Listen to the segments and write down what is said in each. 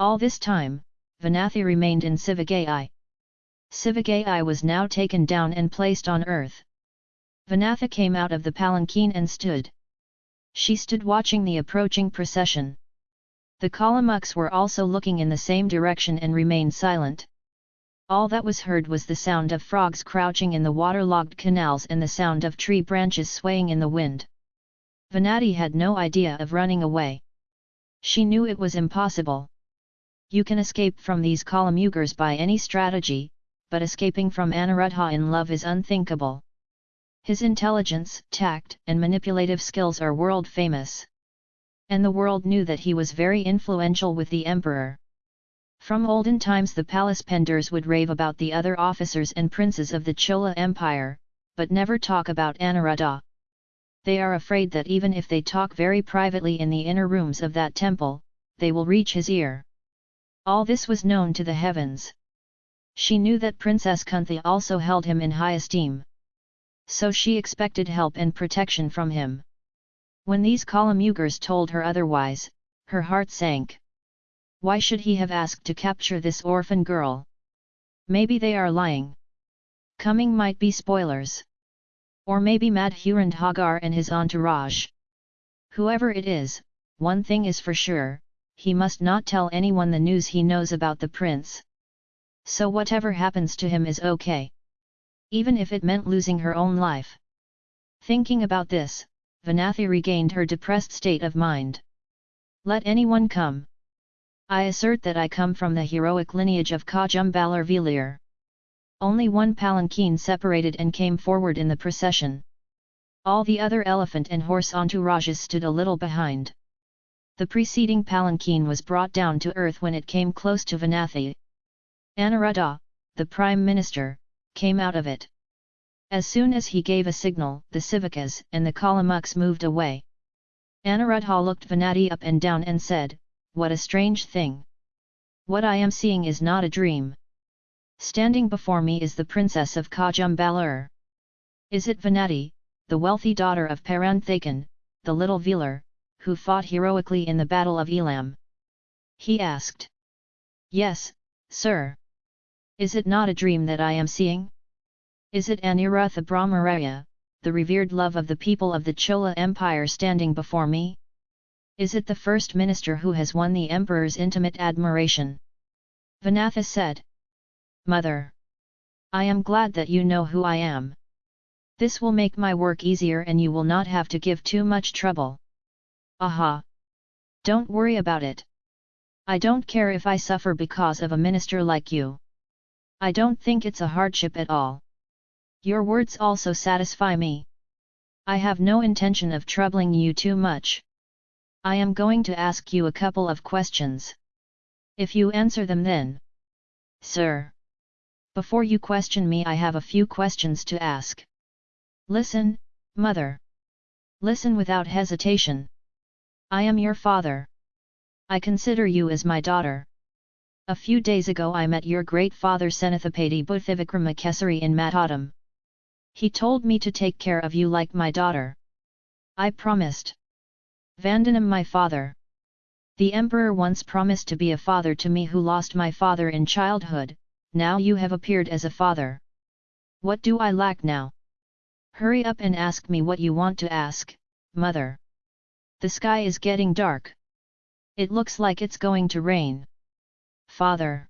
All this time, Vanathi remained in Sivagai. Sivagai was now taken down and placed on earth. Vanathi came out of the palanquin and stood. She stood watching the approaching procession. The Kalamuks were also looking in the same direction and remained silent. All that was heard was the sound of frogs crouching in the waterlogged canals and the sound of tree branches swaying in the wind. Vanathi had no idea of running away. She knew it was impossible. You can escape from these Kalamugars by any strategy, but escaping from Anuruddha in love is unthinkable. His intelligence, tact, and manipulative skills are world famous. And the world knew that he was very influential with the emperor. From olden times the palace penders would rave about the other officers and princes of the Chola Empire, but never talk about Anuruddha. They are afraid that even if they talk very privately in the inner rooms of that temple, they will reach his ear. All this was known to the heavens. She knew that Princess Kunthi also held him in high esteem. So she expected help and protection from him. When these Kalamugars told her otherwise, her heart sank. Why should he have asked to capture this orphan girl? Maybe they are lying. Coming might be spoilers. Or maybe Madhurandhagar and Hagar and his entourage. Whoever it is, one thing is for sure, he must not tell anyone the news he knows about the prince. So whatever happens to him is okay. Even if it meant losing her own life. Thinking about this, Vanathi regained her depressed state of mind. Let anyone come. I assert that I come from the heroic lineage of Kajumbalar Velir. Only one palanquin separated and came forward in the procession. All the other elephant and horse entourages stood a little behind. The preceding palanquin was brought down to earth when it came close to Vanathi. Anuruddha, the Prime Minister, came out of it. As soon as he gave a signal, the Sivakas and the Kalamuks moved away. Anuruddha looked Vanathi up and down and said, what a strange thing! What I am seeing is not a dream. Standing before me is the princess of Kajumbalur. Is it Vanathi, the wealthy daughter of Paranthakan, the little Velar, who fought heroically in the Battle of Elam? He asked. Yes, sir. Is it not a dream that I am seeing? Is it Anirutha Brahmaraya, the revered love of the people of the Chola Empire standing before me? Is it the first minister who has won the emperor's intimate admiration? Vanathi said. Mother! I am glad that you know who I am. This will make my work easier and you will not have to give too much trouble. Aha! Don't worry about it. I don't care if I suffer because of a minister like you. I don't think it's a hardship at all. Your words also satisfy me. I have no intention of troubling you too much. I am going to ask you a couple of questions. If you answer them then. Sir. Before you question me I have a few questions to ask. Listen, mother. Listen without hesitation. I am your father. I consider you as my daughter. A few days ago I met your great father Senathapati Buddhivikramakesari in Matadam. He told me to take care of you like my daughter. I promised. Vandanam my father. The emperor once promised to be a father to me who lost my father in childhood, now you have appeared as a father. What do I lack now? Hurry up and ask me what you want to ask, mother. The sky is getting dark. It looks like it's going to rain. Father!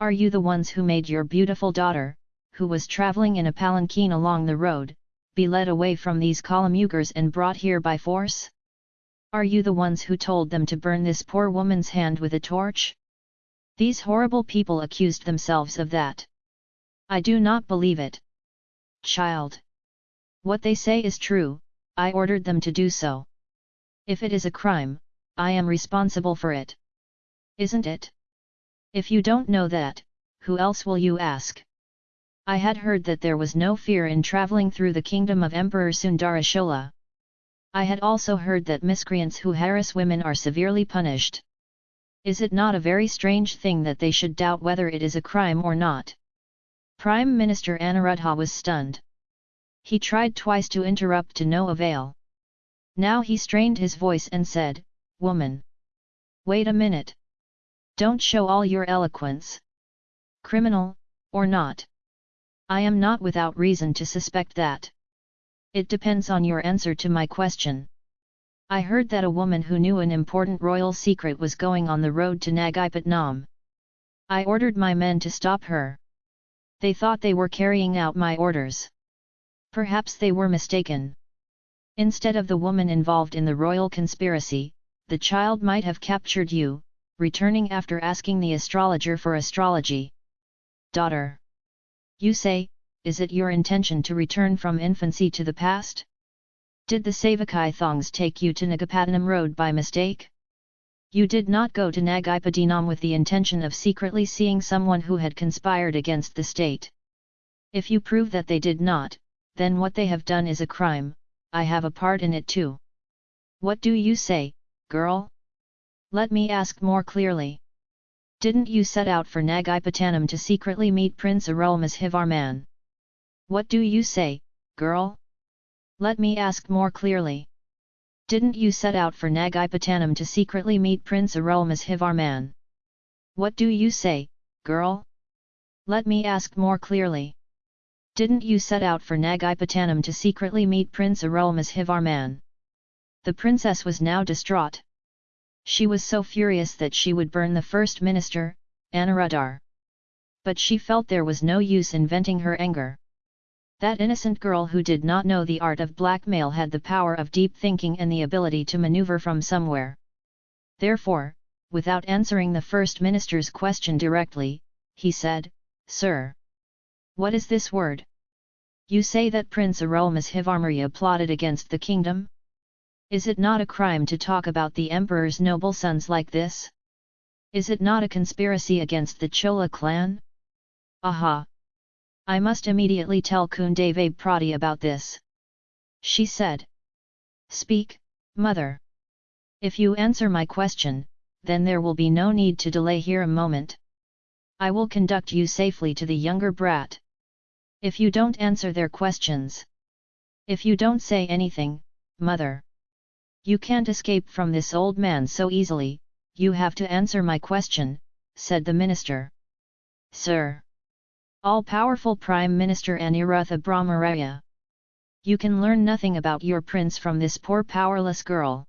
Are you the ones who made your beautiful daughter, who was travelling in a palanquin along the road, be led away from these Kalamugars and brought here by force? Are you the ones who told them to burn this poor woman's hand with a torch? These horrible people accused themselves of that. I do not believe it. Child. What they say is true, I ordered them to do so. If it is a crime, I am responsible for it. Isn't it? If you don't know that, who else will you ask? I had heard that there was no fear in travelling through the kingdom of Emperor Sundara Chola. I had also heard that miscreants who harass women are severely punished. Is it not a very strange thing that they should doubt whether it is a crime or not? Prime Minister Anuruddha was stunned. He tried twice to interrupt to no avail. Now he strained his voice and said, Woman! Wait a minute! Don't show all your eloquence. Criminal, or not? I am not without reason to suspect that. It depends on your answer to my question. I heard that a woman who knew an important royal secret was going on the road to Nagapatnam. I ordered my men to stop her. They thought they were carrying out my orders. Perhaps they were mistaken. Instead of the woman involved in the royal conspiracy, the child might have captured you, returning after asking the astrologer for astrology. Daughter. You say, is it your intention to return from infancy to the past? Did the Savakai Thongs take you to Nagapattinam road by mistake? You did not go to Nagaipadinam with the intention of secretly seeing someone who had conspired against the state. If you prove that they did not, then what they have done is a crime, I have a part in it too. What do you say, girl? Let me ask more clearly. Didn't you set out for Nagaipatanam to secretly meet Prince Arulmozhivarman? What do you say, girl? Let me ask more clearly. Didn't you set out for Nagaipatanam to secretly meet Prince Arulmozhivarman? What do you say, girl? Let me ask more clearly. Didn't you set out for Nagaipatanam to secretly meet Prince Arulmozhivarman? The princess was now distraught. She was so furious that she would burn the first minister, Anuruddhar. But she felt there was no use in venting her anger. That innocent girl who did not know the art of blackmail had the power of deep thinking and the ability to maneuver from somewhere. Therefore, without answering the first minister's question directly, he said, Sir, what is this word? You say that Prince Arulmozhivarman plotted against the kingdom? Is it not a crime to talk about the emperor's noble sons like this? Is it not a conspiracy against the Chola clan? Aha! I must immediately tell Kundavab Prati about this. She said. Speak, mother. If you answer my question, then there will be no need to delay here a moment. I will conduct you safely to the younger brat. If you don't answer their questions. If you don't say anything, mother. You can't escape from this old man so easily, you have to answer my question, said the minister. Sir! All-powerful Prime Minister Anirutha Brahmaraya! You can learn nothing about your prince from this poor powerless girl.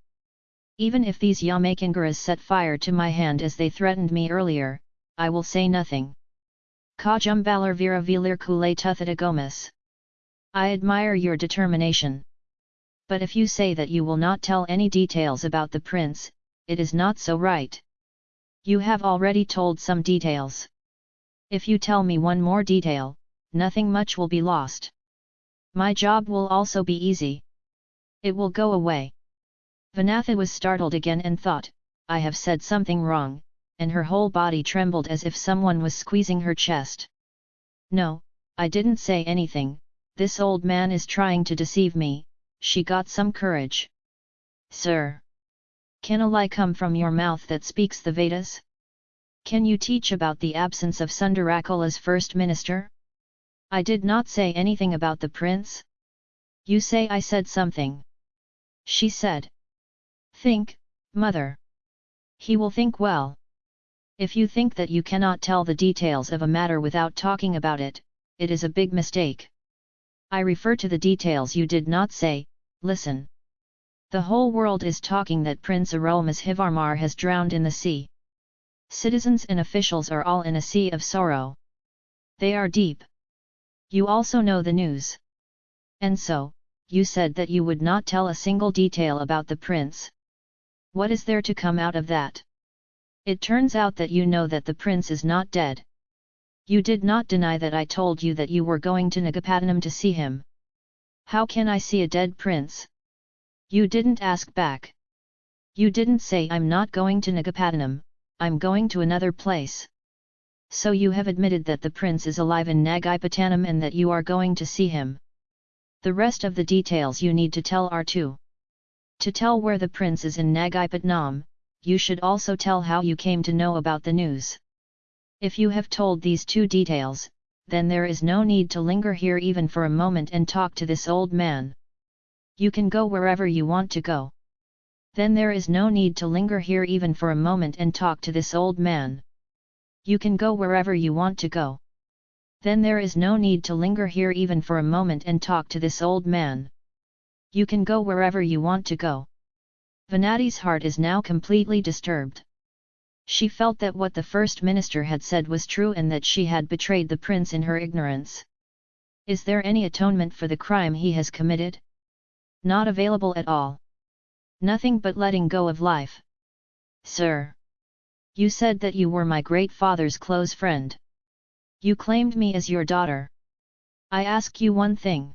Even if these Yamakangaras set fire to my hand as they threatened me earlier, I will say nothing. Kajumbalar Vira Vilir Kule Tuthita Gomas. I admire your determination. But if you say that you will not tell any details about the prince, it is not so right. You have already told some details. If you tell me one more detail, nothing much will be lost. My job will also be easy. It will go away. Vanathi was startled again and thought, I have said something wrong, and her whole body trembled as if someone was squeezing her chest. No, I didn't say anything, this old man is trying to deceive me, she got some courage. Sir! Can a lie come from your mouth that speaks the Vedas? Can you teach about the absence of Sundarakula's first minister? I did not say anything about the prince? You say I said something. She said. Think, mother. He will think well. If you think that you cannot tell the details of a matter without talking about it, it is a big mistake. I refer to the details you did not say, listen. The whole world is talking that Prince Arulmozhivarman has drowned in the sea. Citizens and officials are all in a sea of sorrow. They are deep. You also know the news. And so, you said that you would not tell a single detail about the prince. What is there to come out of that? It turns out that you know that the prince is not dead. You did not deny that I told you that you were going to Nagapattinam to see him. How can I see a dead prince? You didn't ask back. You didn't say I'm not going to Nagapattinam, I'm going to another place. So you have admitted that the prince is alive in Nagapattinam and that you are going to see him. The rest of the details you need to tell are two. To tell where the prince is in Nagapattinam, you should also tell how you came to know about the news. If you have told these two details, then there is no need to linger here even for a moment and talk to this old man. You can go wherever you want to go. Then there is no need to linger here even for a moment and talk to this old man. You can go wherever you want to go. Then there is no need to linger here even for a moment and talk to this old man. You can go wherever you want to go. Vanathi's heart is now completely disturbed. She felt that what the first minister had said was true and that she had betrayed the prince in her ignorance. Is there any atonement for the crime he has committed? Not available at all. Nothing but letting go of life. Sir! You said that you were my great father's close friend. You claimed me as your daughter. I ask you one thing.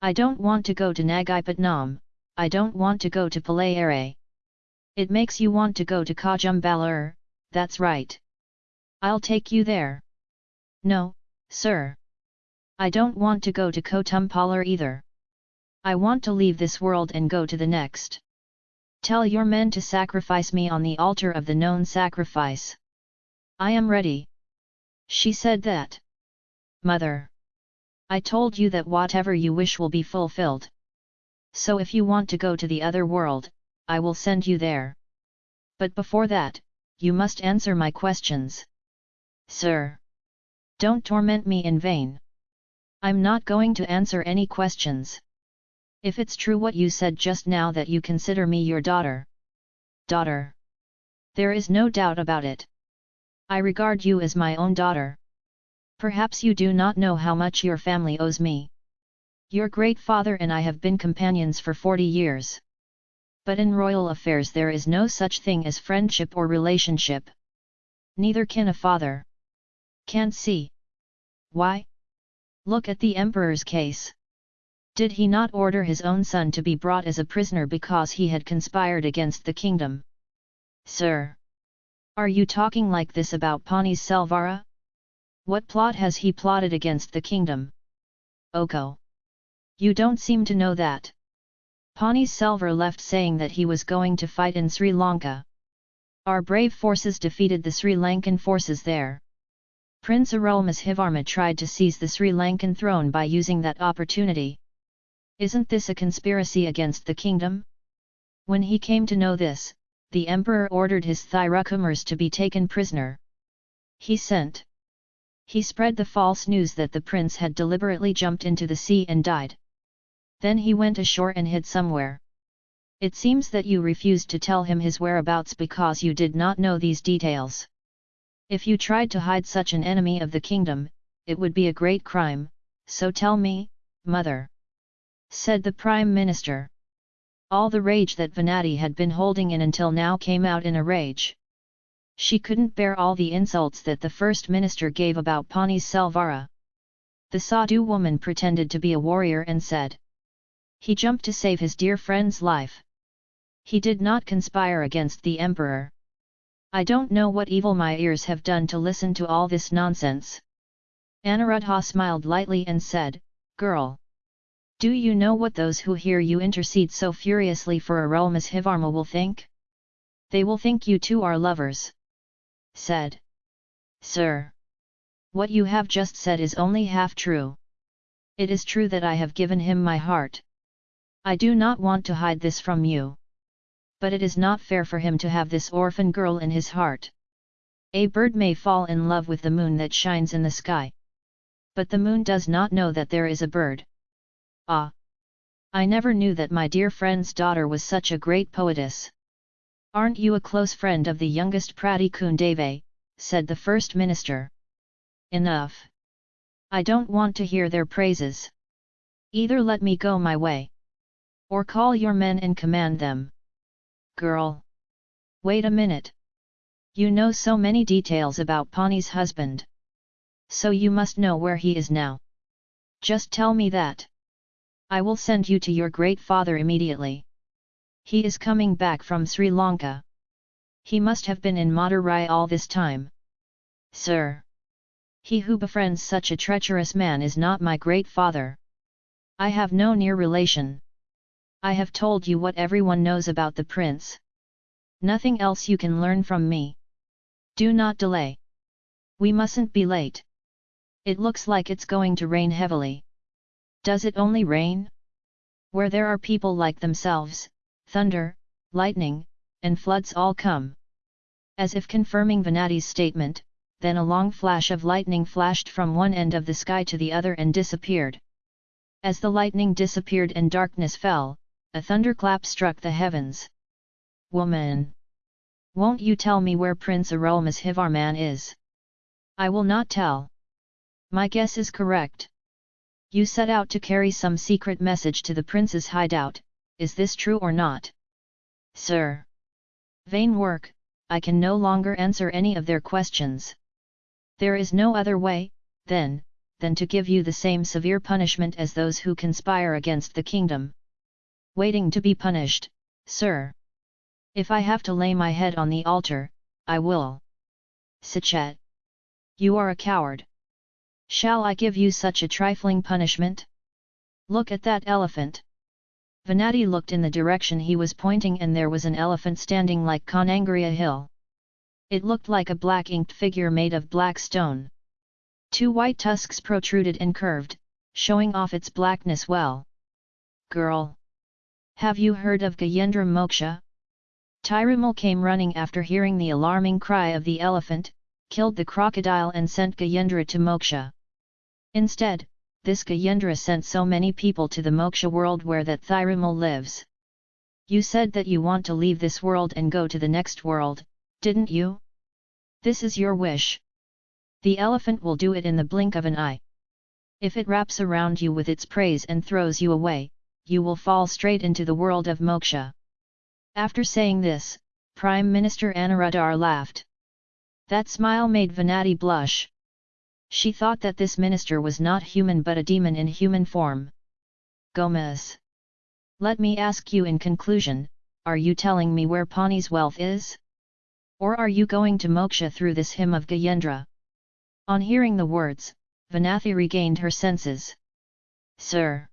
I don't want to go to Nagipatnam, I don't want to go to Palayere. It makes you want to go to Kajumbalur, that's right. I'll take you there. No, sir. I don't want to go to Kotumpalar either. I want to leave this world and go to the next. Tell your men to sacrifice me on the altar of the known sacrifice. I am ready. She said that. Mother. I told you that whatever you wish will be fulfilled. So if you want to go to the other world, I will send you there. But before that, you must answer my questions. Sir. Don't torment me in vain. I'm not going to answer any questions. If it's true what you said just now that you consider me your daughter. Daughter. There is no doubt about it. I regard you as my own daughter. Perhaps you do not know how much your family owes me. Your great father and I have been companions for 40 years. But in royal affairs there is no such thing as friendship or relationship. Neither can a father. Can't see. Why? Look at the emperor's case. Did he not order his own son to be brought as a prisoner because he had conspired against the kingdom? Sir! Are you talking like this about Panis Selvara? What plot has he plotted against the kingdom? Oko! You don't seem to know that. Panis Selvar left saying that he was going to fight in Sri Lanka. Our brave forces defeated the Sri Lankan forces there. Prince Arulmozhivarma tried to seize the Sri Lankan throne by using that opportunity. Isn't this a conspiracy against the kingdom? When he came to know this, the emperor ordered his Thirukumars to be taken prisoner. He sent. He spread the false news that the prince had deliberately jumped into the sea and died. Then he went ashore and hid somewhere. It seems that you refused to tell him his whereabouts because you did not know these details. If you tried to hide such an enemy of the kingdom, it would be a great crime, so tell me, mother. Said the Prime Minister. All the rage that Vanathi had been holding in until now came out in a rage. She couldn't bear all the insults that the First Minister gave about Panis Selvara. The Sadhu woman pretended to be a warrior and said, he jumped to save his dear friend's life. He did not conspire against the emperor. I don't know what evil my ears have done to listen to all this nonsense. Anuruddha smiled lightly and said, Girl! Do you know what those who hear you intercede so furiously for Arulmozhivarma will think? They will think you two are lovers. Said. Sir! What you have just said is only half true. It is true that I have given him my heart. I do not want to hide this from you. But it is not fair for him to have this orphan girl in his heart. A bird may fall in love with the moon that shines in the sky. But the moon does not know that there is a bird. Ah! I never knew that my dear friend's daughter was such a great poetess. Aren't you a close friend of the youngest Prati Kundave, said the first minister. Enough! I don't want to hear their praises. Either let me go my way. Or call your men and command them. Girl! Wait a minute. You know so many details about Pani's husband. So you must know where he is now. Just tell me that. I will send you to your great father immediately. He is coming back from Sri Lanka. He must have been in Madurai all this time. Sir! He who befriends such a treacherous man is not my great father. I have no near relation. I have told you what everyone knows about the prince. Nothing else you can learn from me. Do not delay. We mustn't be late. It looks like it's going to rain heavily. Does it only rain? Where there are people like themselves, thunder, lightning, and floods all come. As if confirming Vanathi's statement, then a long flash of lightning flashed from one end of the sky to the other and disappeared. As the lightning disappeared and darkness fell, a thunderclap struck the heavens. Woman! Won't you tell me where Prince Arulmozhivarman is? I will not tell. My guess is correct. You set out to carry some secret message to the prince's hideout, is this true or not? Sir! Vain work, I can no longer answer any of their questions. There is no other way, then, than to give you the same severe punishment as those who conspire against the kingdom. Waiting to be punished, sir. If I have to lay my head on the altar, I will. Sachet. You are a coward. Shall I give you such a trifling punishment? Look at that elephant. Vanathi looked in the direction he was pointing and there was an elephant standing like Conangria Hill. It looked like a black-inked figure made of black stone. Two white tusks protruded and curved, showing off its blackness well. Girl! Have you heard of Gajendra Moksha? Thirumal came running after hearing the alarming cry of the elephant, killed the crocodile and sent Gajendra to Moksha. Instead, this Gajendra sent so many people to the Moksha world where that Thirumal lives. You said that you want to leave this world and go to the next world, didn't you? This is your wish. The elephant will do it in the blink of an eye. If it wraps around you with its praise and throws you away, you will fall straight into the world of moksha. After saying this, Prime Minister Anuruddhar laughed. That smile made Vanathi blush. She thought that this minister was not human but a demon in human form. Gomez. Let me ask you in conclusion, are you telling me where Pani's wealth is? Or are you going to moksha through this hymn of Gajendra? On hearing the words, Vanathi regained her senses. Sir!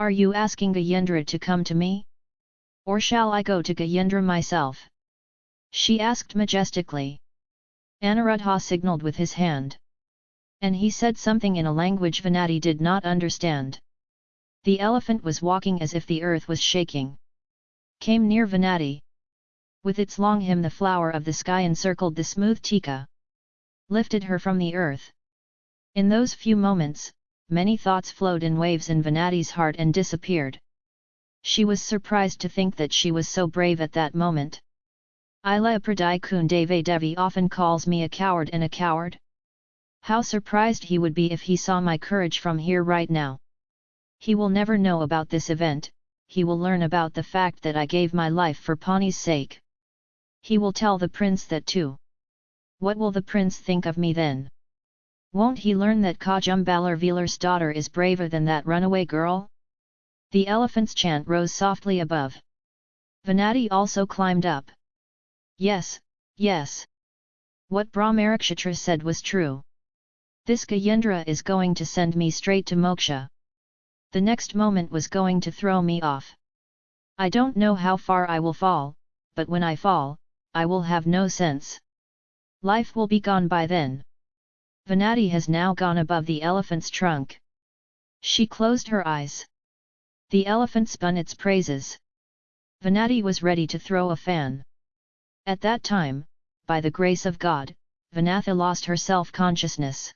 Are you asking Gajendra to come to me? Or shall I go to Gajendra myself? She asked majestically. Anuruddha signalled with his hand. And he said something in a language Vanathi did not understand. The elephant was walking as if the earth was shaking. Came near Vanathi. With its long hymn the flower of the sky encircled the smooth tika. Lifted her from the earth. In those few moments, many thoughts flowed in waves in Vanathi's heart and disappeared. She was surprised to think that she was so brave at that moment. Ila Pradai Kundave Devi often calls me a coward and a coward. How surprised he would be if he saw my courage from here right now. He will never know about this event, he will learn about the fact that I gave my life for Pani's sake. He will tell the prince that too. What will the prince think of me then? Won't he learn that Kajumbalar Velar's daughter is braver than that runaway girl? The elephant's chant rose softly above. Vanathi also climbed up. Yes, yes. What Brahmarakshatra said was true. This Gajendra is going to send me straight to moksha. The next moment was going to throw me off. I don't know how far I will fall, but when I fall, I will have no sense. Life will be gone by then. Vanathi has now gone above the elephant's trunk. She closed her eyes. The elephant spun its praises. Vanathi was ready to throw a fan. At that time, by the grace of God, Vanathi lost her self-consciousness.